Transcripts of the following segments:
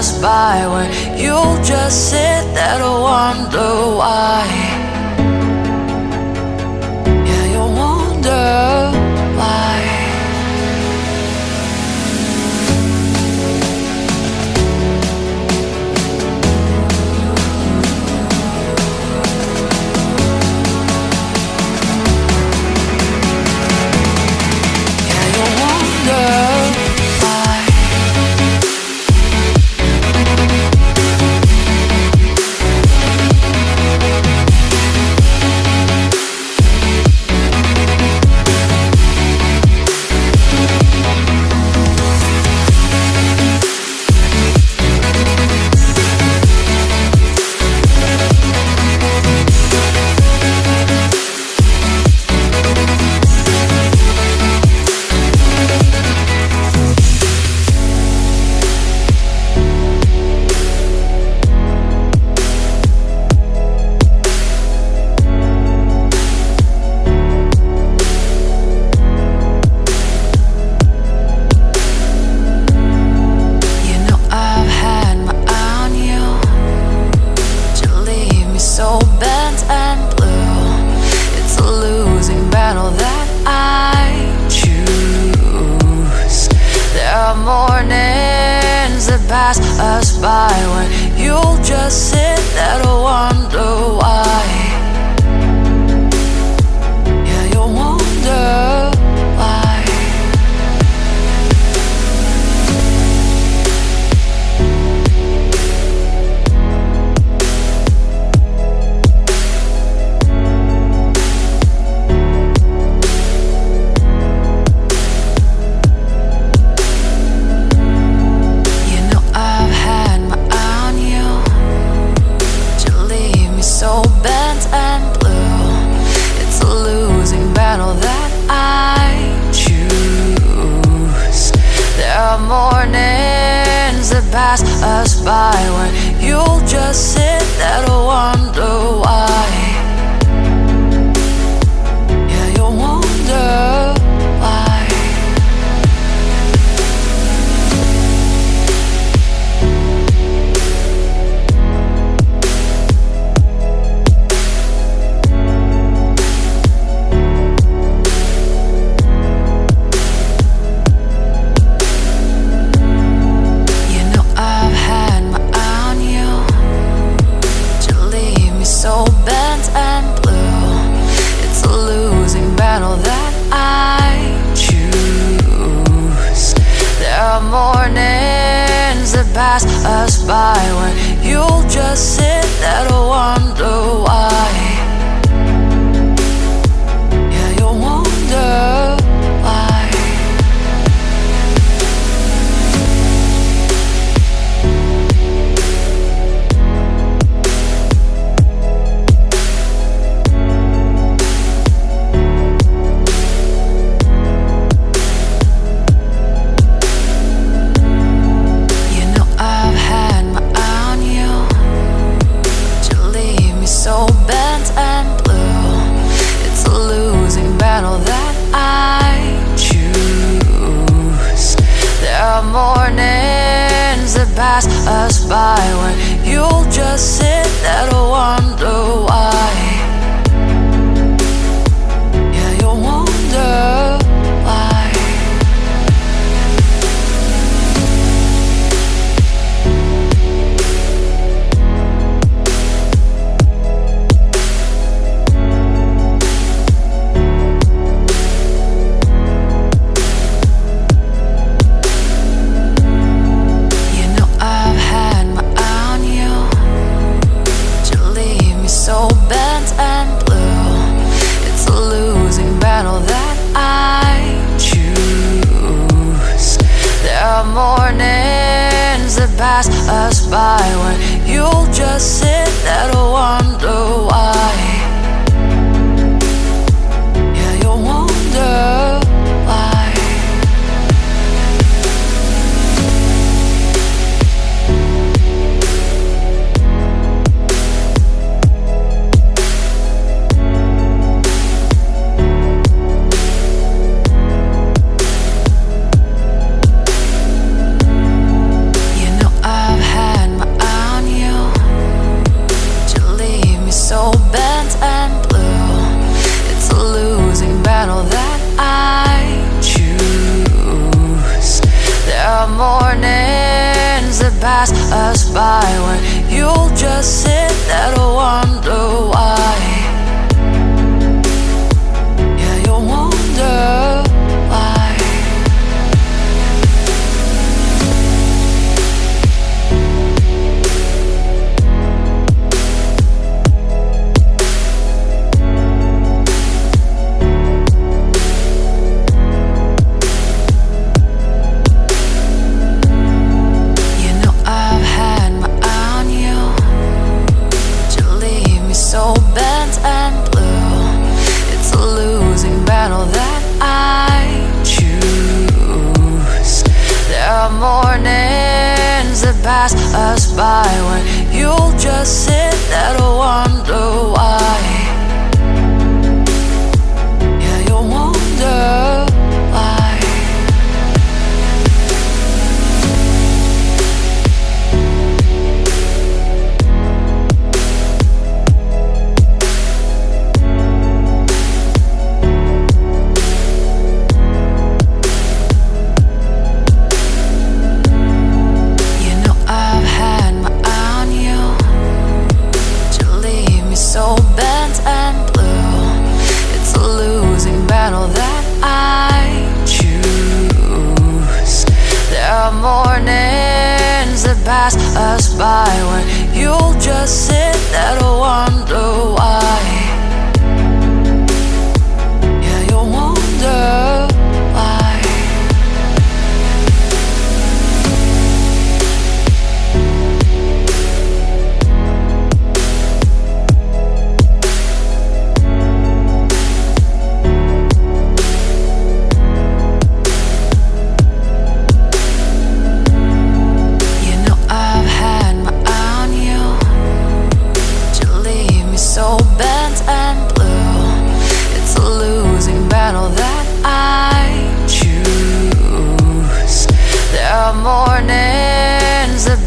us by where you'll just sit there to wonder why. mornings that pass us by When you'll just sit there to wonder why. pass us by When you'll just sit there and wonder why.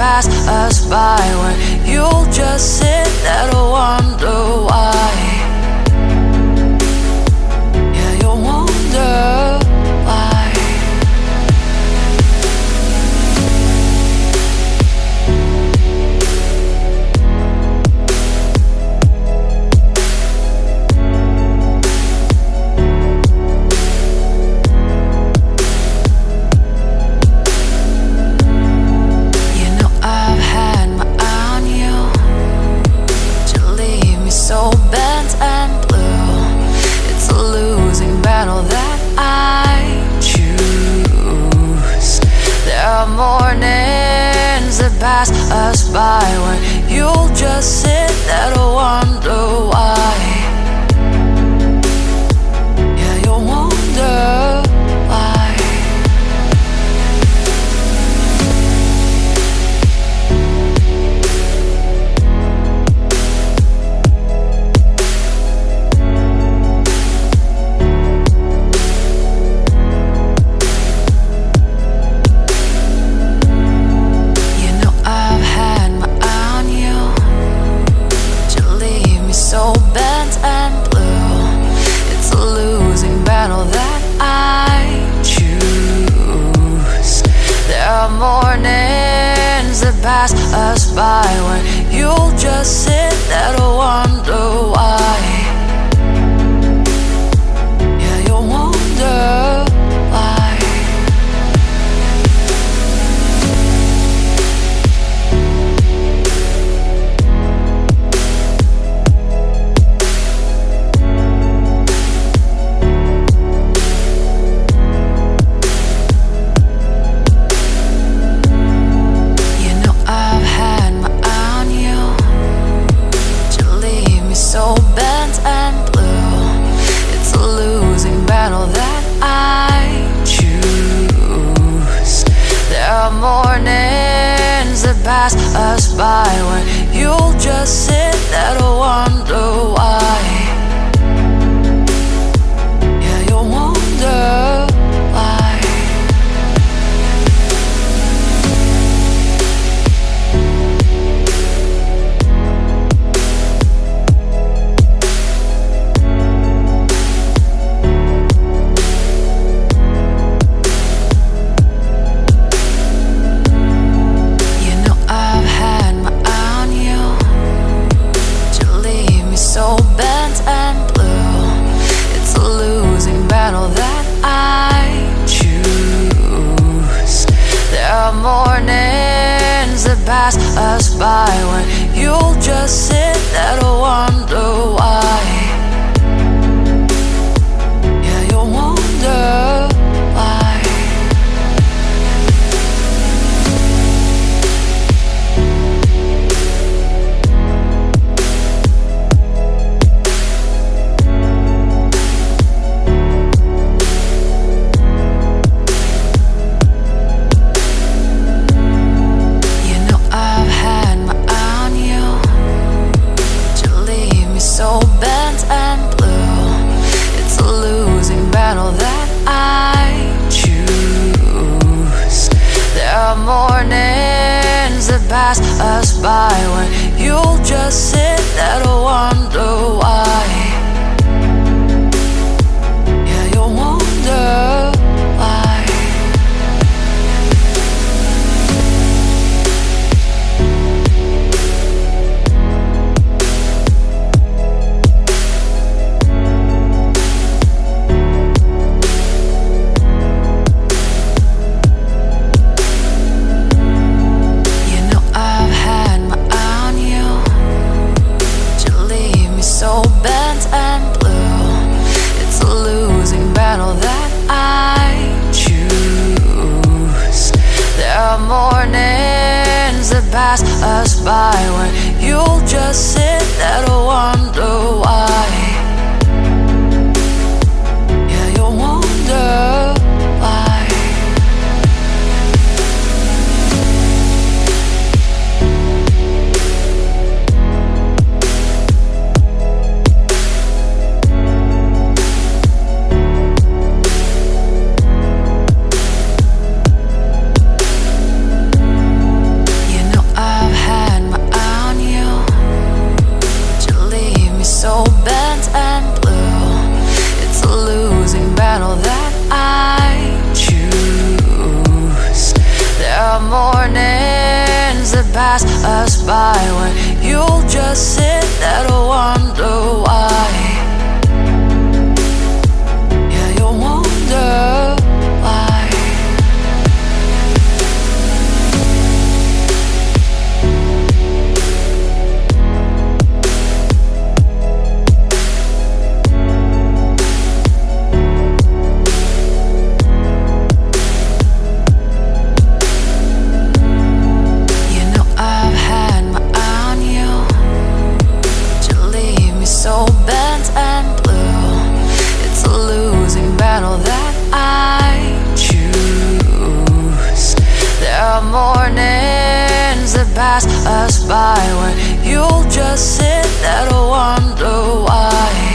pass us by Where you'll just sit there and wonder why. pass us by When you'll just sit there and wonder pass us by Where you'll just sit there and wonder why.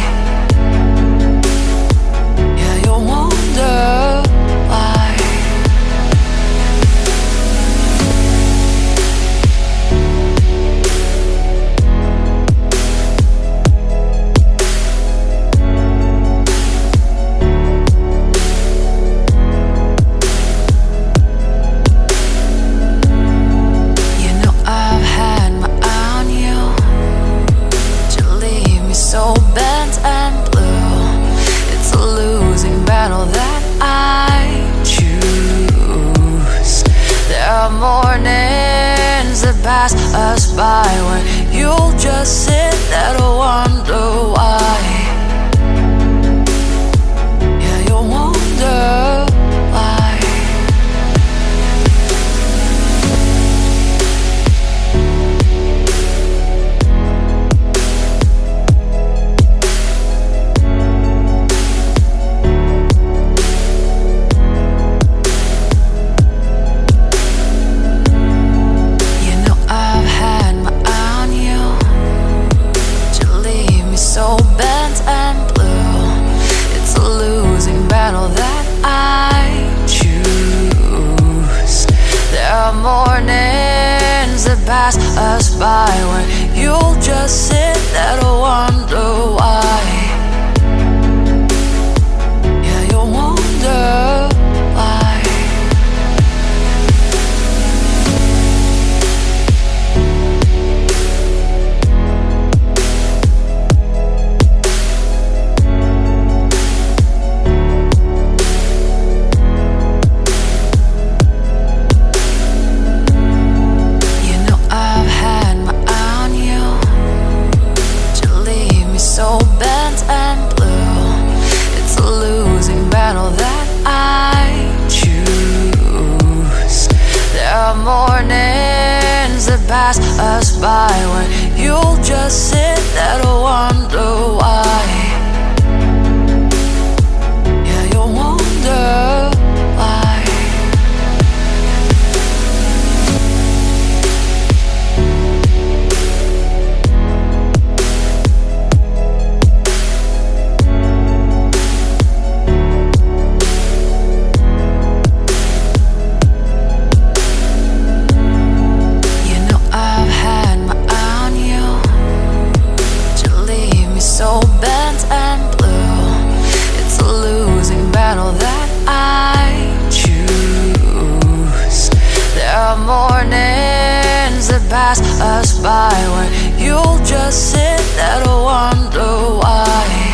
pass us by Where you'll just sit there and wonder why.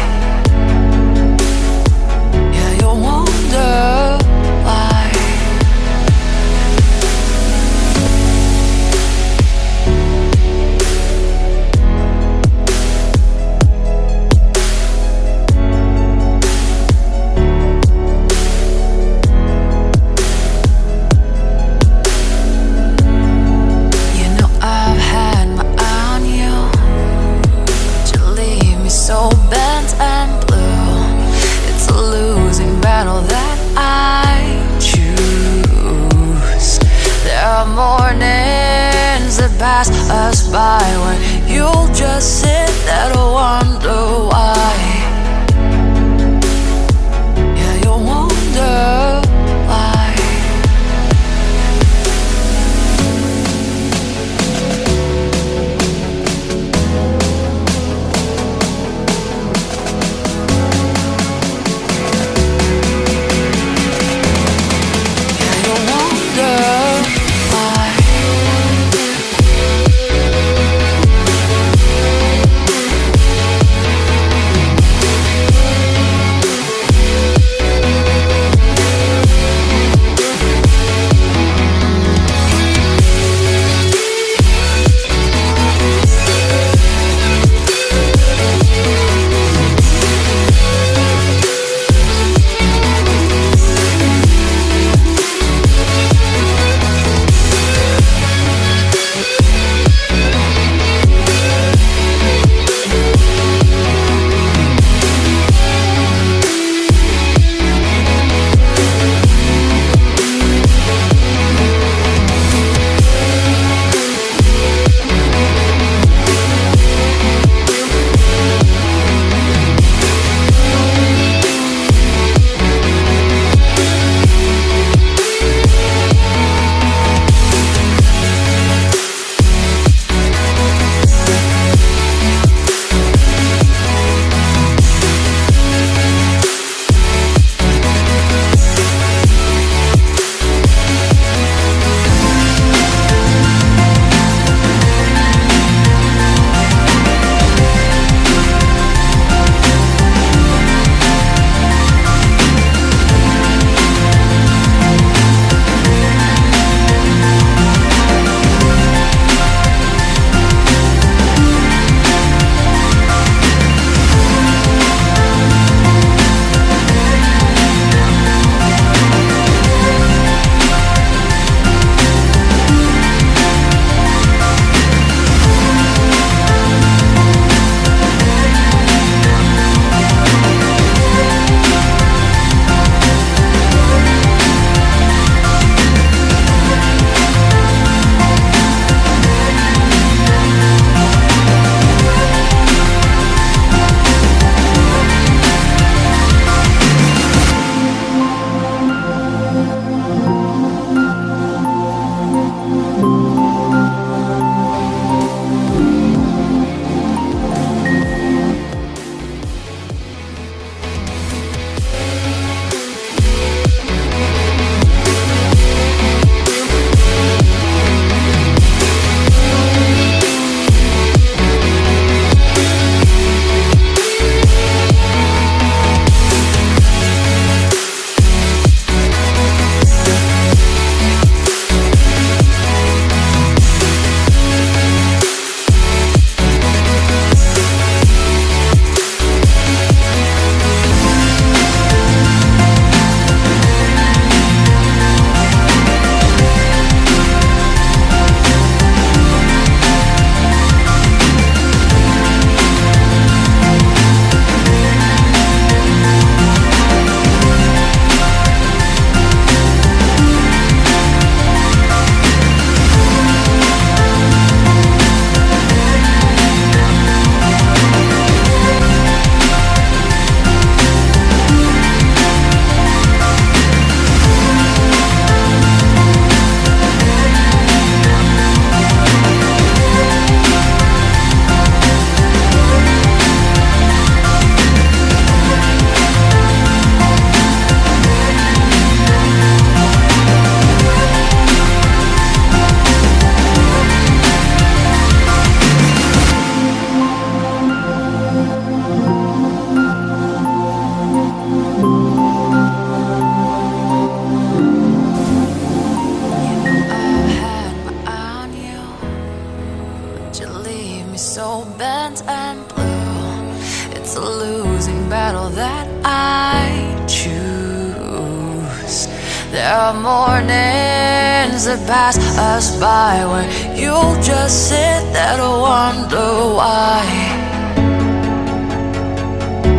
pass us by when you just sit there and wonder why.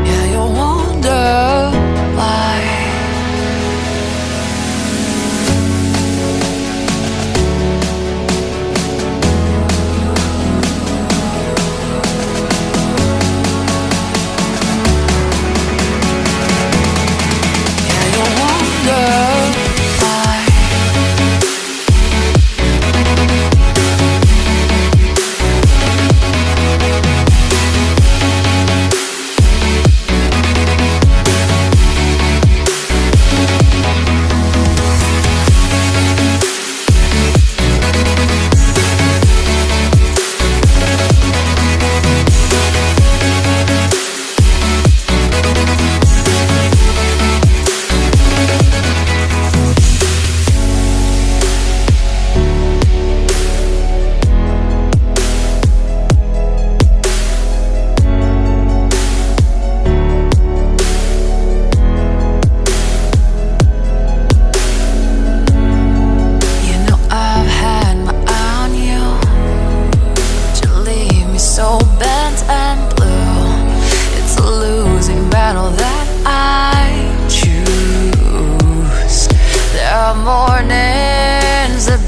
Yeah, you wonder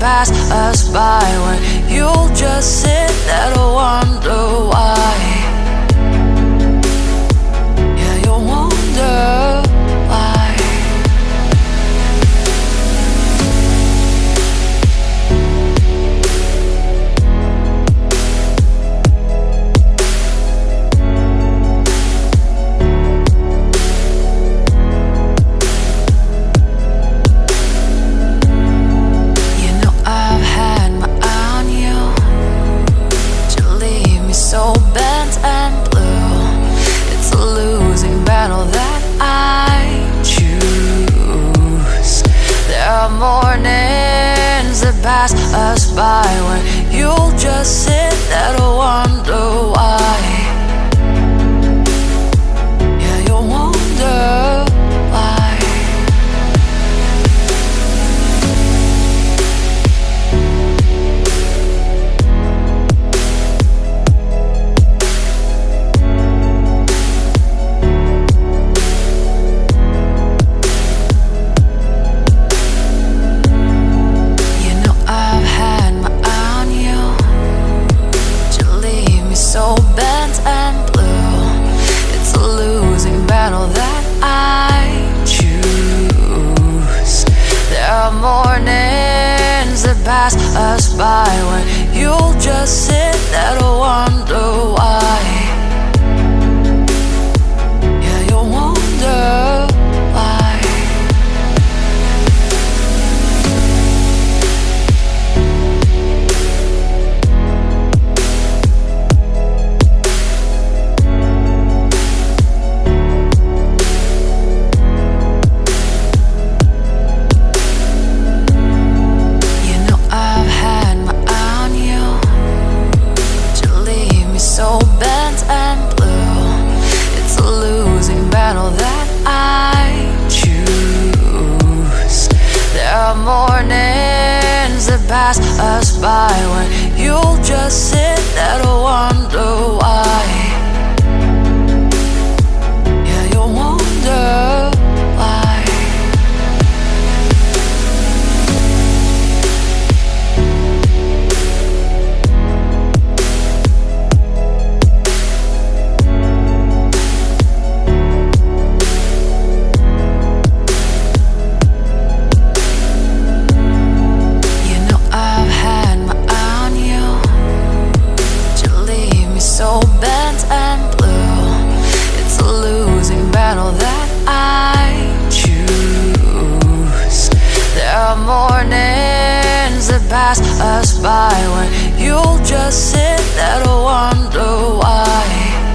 pass us by when you'll just sit there and wonder why. pass us by when you'll just sit there and wonder why.